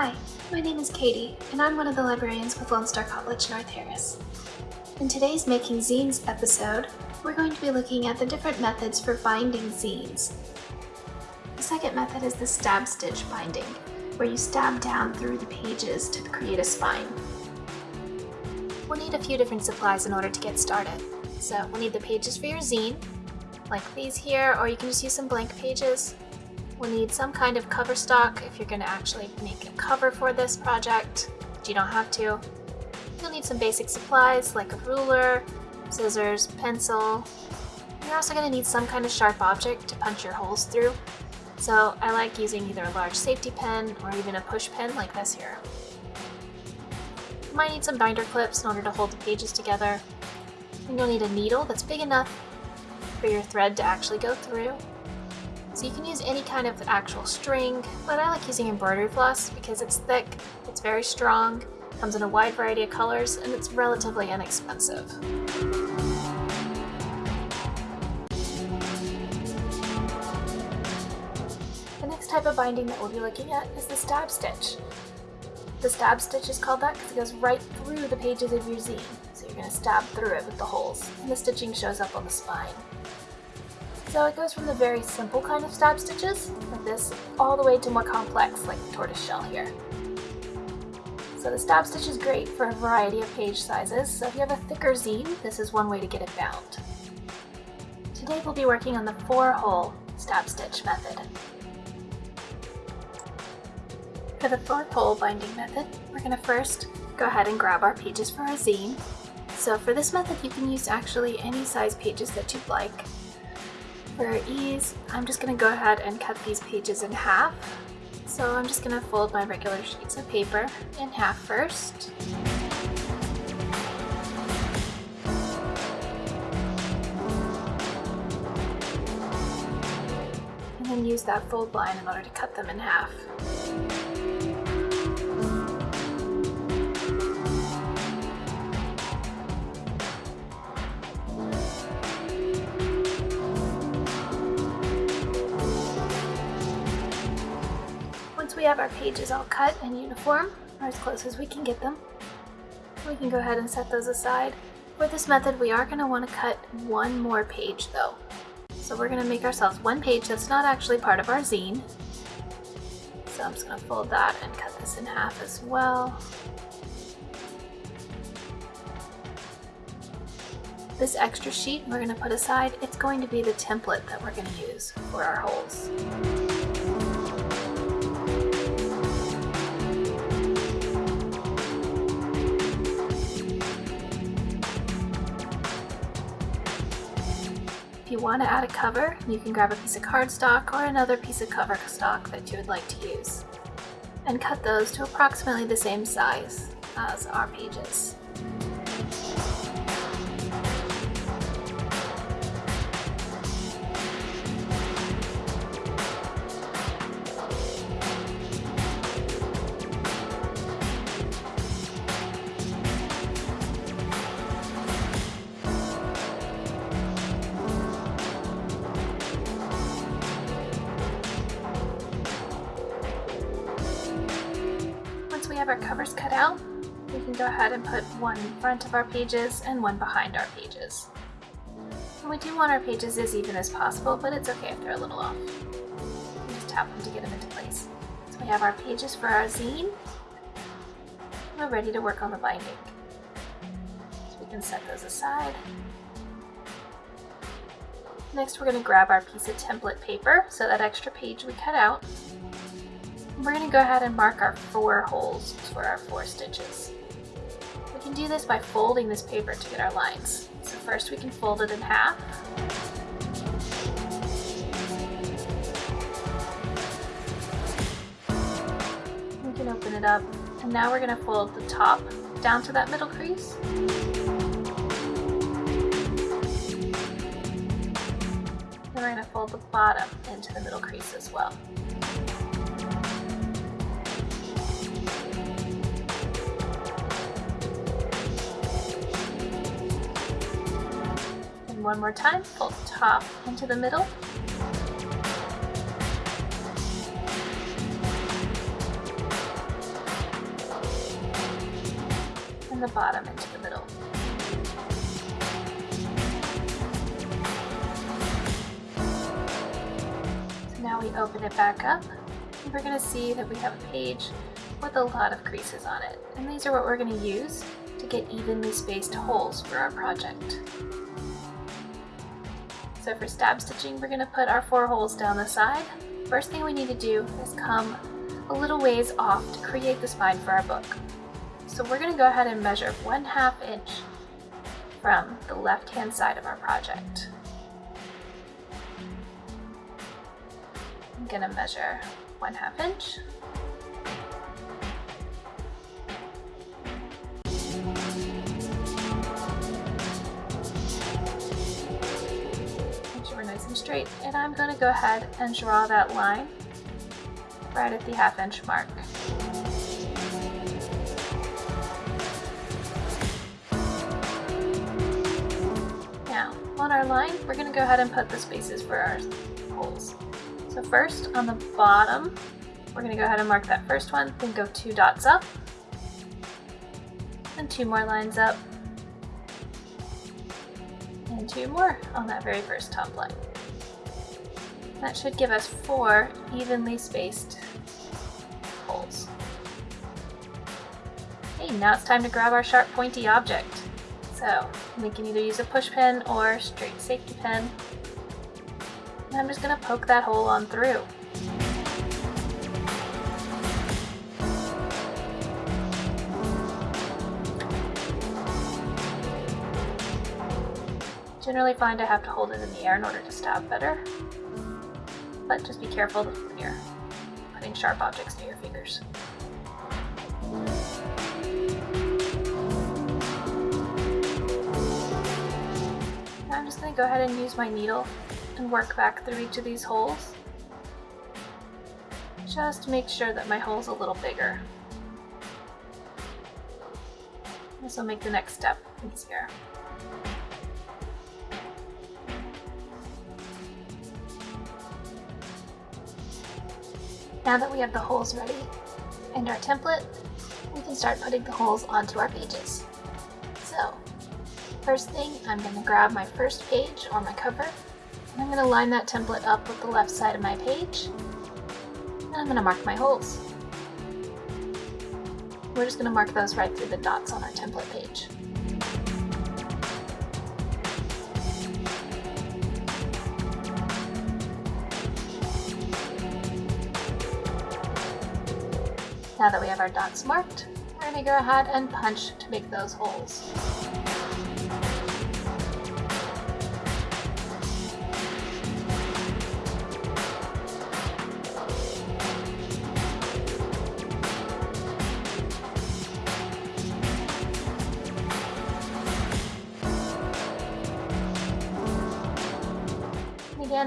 Hi, my name is Katie, and I'm one of the librarians with Lone Star College North Harris. In today's Making Zines episode, we're going to be looking at the different methods for binding zines. The second method is the stab stitch binding, where you stab down through the pages to create a spine. We'll need a few different supplies in order to get started. So we'll need the pages for your zine, like these here, or you can just use some blank pages. We'll need some kind of cover stock if you're going to actually make a cover for this project, but you don't have to. You'll need some basic supplies like a ruler, scissors, pencil. You're also going to need some kind of sharp object to punch your holes through. So I like using either a large safety pen or even a push pen like this here. You might need some binder clips in order to hold the pages together. And you'll need a needle that's big enough for your thread to actually go through. So you can use any kind of actual string, but I like using embroidery floss because it's thick, it's very strong, comes in a wide variety of colors, and it's relatively inexpensive. The next type of binding that we'll be looking at is the stab stitch. The stab stitch is called that because it goes right through the pages of your zine, so you're going to stab through it with the holes, and the stitching shows up on the spine. So it goes from the very simple kind of stab stitches, like this, all the way to more complex, like the tortoise shell here. So the stab stitch is great for a variety of page sizes, so if you have a thicker zine, this is one way to get it bound. Today we'll be working on the four-hole stab stitch method. For the four-hole binding method, we're going to first go ahead and grab our pages for our zine. So for this method you can use actually any size pages that you'd like. For ease, I'm just going to go ahead and cut these pages in half. So I'm just going to fold my regular sheets of paper in half first. And then use that fold line in order to cut them in half. Have our pages all cut and uniform, or as close as we can get them, we can go ahead and set those aside. For this method, we are going to want to cut one more page though. So we're going to make ourselves one page that's not actually part of our zine. So I'm just going to fold that and cut this in half as well. This extra sheet we're going to put aside, it's going to be the template that we're going to use for our holes. You want to add a cover, you can grab a piece of cardstock or another piece of cover stock that you would like to use, and cut those to approximately the same size as our pages. Ahead and put one in front of our pages and one behind our pages. And we do want our pages as even as possible, but it's okay if they're a little off. We just tap them to get them into place. So we have our pages for our zine. We're ready to work on the binding. So we can set those aside. Next we're going to grab our piece of template paper, so that extra page we cut out, we're going to go ahead and mark our four holes for our four stitches. Can do this by folding this paper to get our lines. So first we can fold it in half. We can open it up and now we're going to fold the top down to that middle crease. Then we're going to fold the bottom into the middle crease as well. One more time, pull top into the middle. And the bottom into the middle. So now we open it back up and we're going to see that we have a page with a lot of creases on it. And these are what we're going to use to get evenly spaced holes for our project. So for stab stitching, we're going to put our four holes down the side. First thing we need to do is come a little ways off to create the spine for our book. So we're going to go ahead and measure one half inch from the left hand side of our project. I'm going to measure one half inch straight and I'm going to go ahead and draw that line right at the half inch mark. Now on our line we're going to go ahead and put the spaces for our holes. So first on the bottom we're going to go ahead and mark that first one, then go two dots up and two more lines up and two more on that very first top line. That should give us four evenly spaced holes. Okay, now it's time to grab our sharp pointy object. So we can either use a push pin or straight safety pin. And I'm just to poke that hole on through. Generally find I have to hold it in the air in order to stab better but just be careful when you're putting sharp objects near your fingers. Now I'm just going to go ahead and use my needle and work back through each of these holes just make sure that my hole is a little bigger. This will make the next step easier. Now that we have the holes ready and our template, we can start putting the holes onto our pages. So, first thing, I'm going to grab my first page or my cover, and I'm going to line that template up with the left side of my page, and I'm going to mark my holes. We're just going to mark those right through the dots on our template page. Now that we have our dots marked, we're to go ahead and punch to make those holes.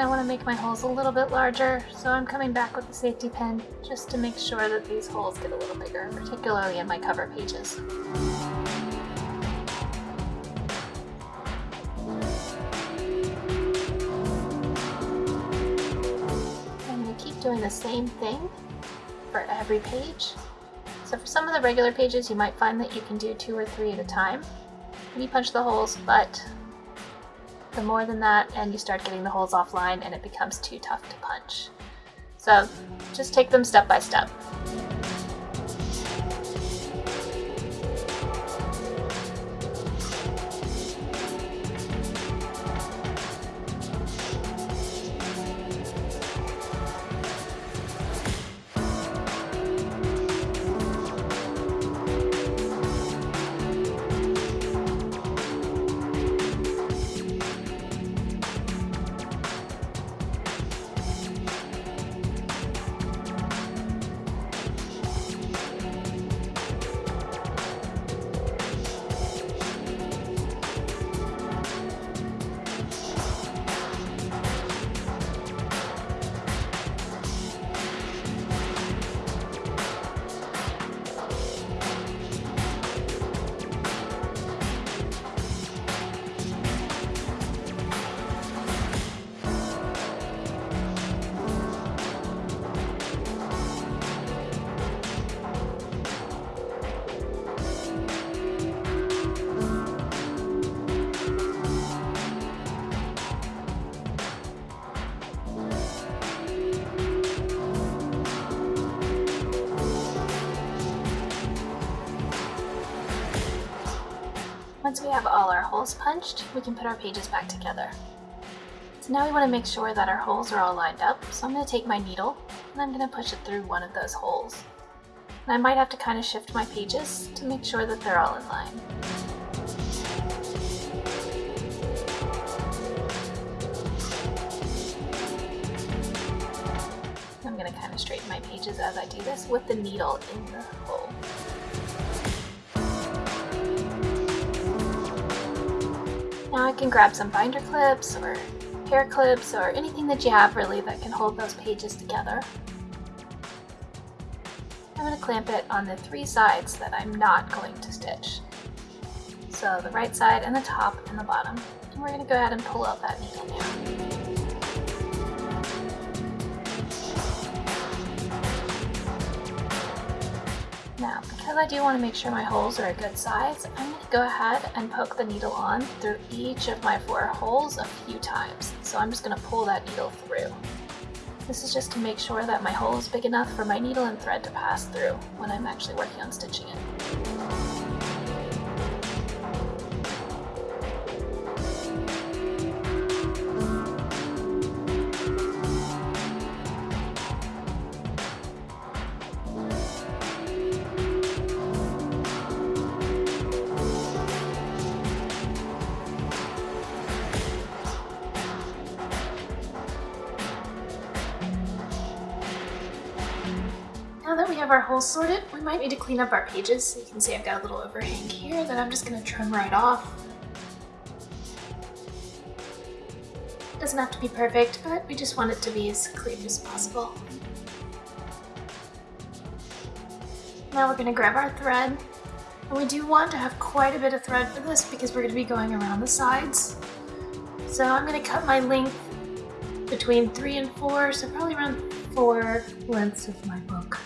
I want to make my holes a little bit larger, so I'm coming back with the safety pin just to make sure that these holes get a little bigger, particularly in my cover pages. I'm going to keep doing the same thing for every page. So for some of the regular pages, you might find that you can do two or three at a time when you punch the holes, but more than that and you start getting the holes offline and it becomes too tough to punch. So just take them step by step. Once we have all our holes punched, we can put our pages back together. So now we want to make sure that our holes are all lined up, so I'm going to take my needle and I'm going to push it through one of those holes. And I might have to kind of shift my pages to make sure that they're all in line. I'm going to kind of straighten my pages as I do this with the needle in the hole. Now I can grab some binder clips or hair clips or anything that you have really that can hold those pages together. I'm going to clamp it on the three sides that I'm not going to stitch. So the right side and the top and the bottom. And we're going to go ahead and pull out that needle now. Because I do want to make sure my holes are a good size, I'm going to go ahead and poke the needle on through each of my four holes a few times. So I'm just going to pull that needle through. This is just to make sure that my hole is big enough for my needle and thread to pass through when I'm actually working on stitching it. Holes sorted, we might need to clean up our pages. So you can see I've got a little overhang here that I'm just gonna trim right off. Doesn't have to be perfect, but we just want it to be as clean as possible. Now we're gonna grab our thread. And we do want to have quite a bit of thread for this because we're gonna be going around the sides. So I'm gonna cut my length between three and four, so probably around four lengths of my book.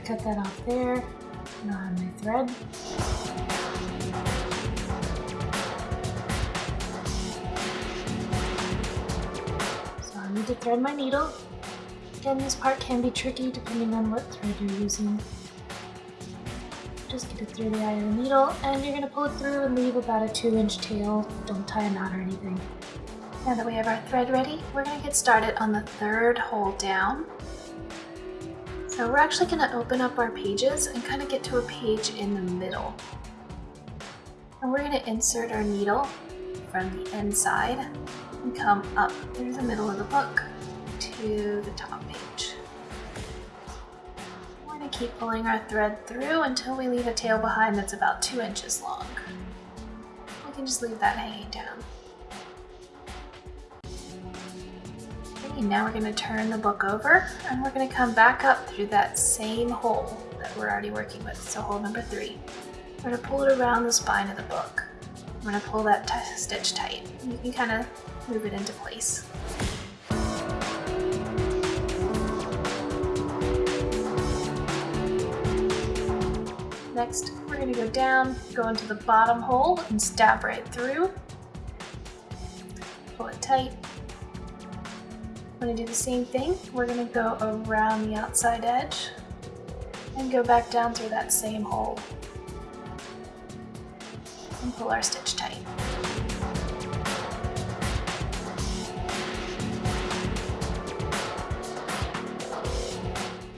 To cut that off there. I have my thread. So I need to thread my needle. Again, this part can be tricky depending on what thread you're using. Just get it through the eye of the needle and you're going to pull it through and leave about a 2 inch tail. Don't tie a knot or anything. Now that we have our thread ready, we're going to get started on the third hole down. So we're actually going to open up our pages and kind of get to a page in the middle. And we're going to insert our needle from the inside and come up through the middle of the book to the top page. We're going to keep pulling our thread through until we leave a tail behind that's about two inches long. We can just leave that hanging down. Okay, now we're going to turn the book over and we're going to come back up through that same hole that we're already working with, so hole number three. We're going to pull it around the spine of the book. I'm going to pull that stitch tight. You can kind of move it into place. Next, we're going to go down, go into the bottom hole and stab right through. Pull it tight. Going to do the same thing. We're going to go around the outside edge and go back down through that same hole and pull our stitch tight.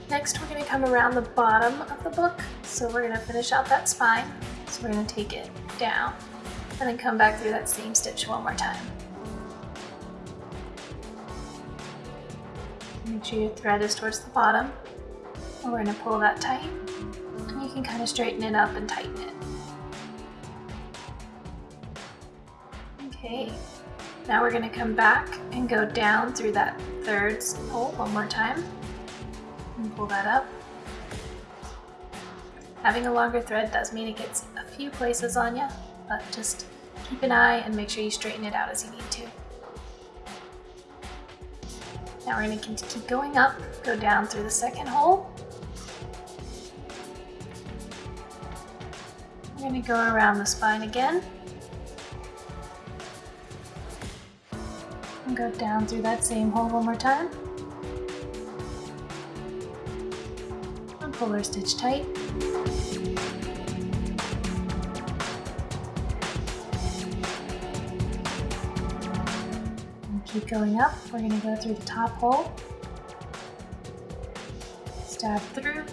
Next, we're to come around the bottom of the book. So we're going to finish out that spine. So we're to take it down and then come back through that same stitch one more time. Your thread is towards the bottom. And we're going to pull that tight. And you can kind of straighten it up and tighten it. Okay, now we're going to come back and go down through that third hole one more time. And pull that up. Having a longer thread does mean it gets a few places on you, but just keep an eye and make sure you straighten it out as you need to. Now we're going to keep going up, go down through the second hole. We're going to go around the spine again. and go down through that same hole one more time. And pull our stitch tight. Keep going up. We're going to go through the top hole. Stab through.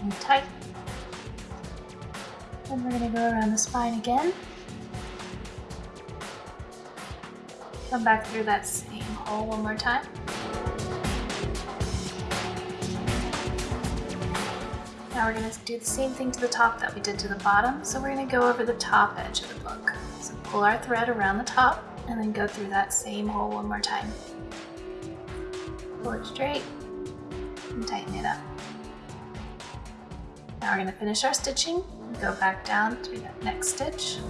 And tight. Then we're going to go around the spine again. Come back through that same hole one more time. Now we're going to do the same thing to the top that we did to the bottom, so we're going to go over the top edge of the book. So pull our thread around the top and then go through that same hole one more time. Pull it straight and tighten it up. Now we're going to finish our stitching go back down through that next stitch.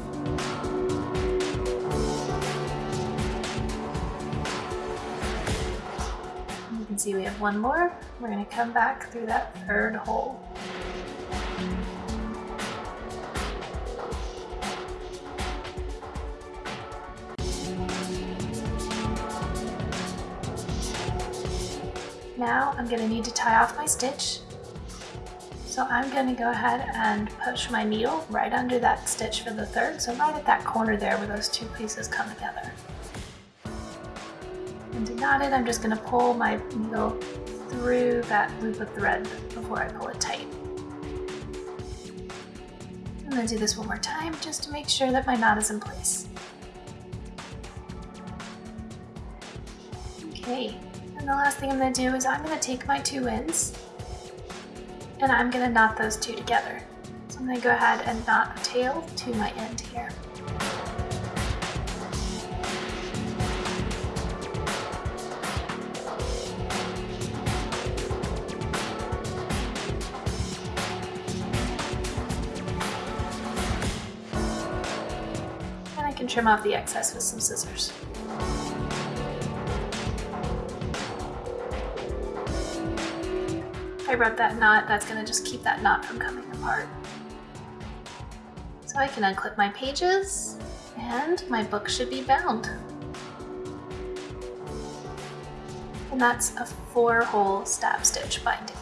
You can see we have one more. We're going to come back through that third hole. Now I'm going to need to tie off my stitch so I'm going to go ahead and push my needle right under that stitch for the third, so right at that corner there where those two pieces come together. And to knot it, I'm just going to pull my needle through that loop of thread before I pull it tight. I'm going to do this one more time just to make sure that my knot is in place. Okay, and the last thing I'm going to do is I'm going to take my two ends and I'm gonna knot those two together. So I'm gonna go ahead and knot a tail to my end here. And I can trim off the excess with some scissors. I wrote that knot, that's gonna just keep that knot from coming apart. So I can unclip my pages and my book should be bound. And that's a four hole stab stitch binding.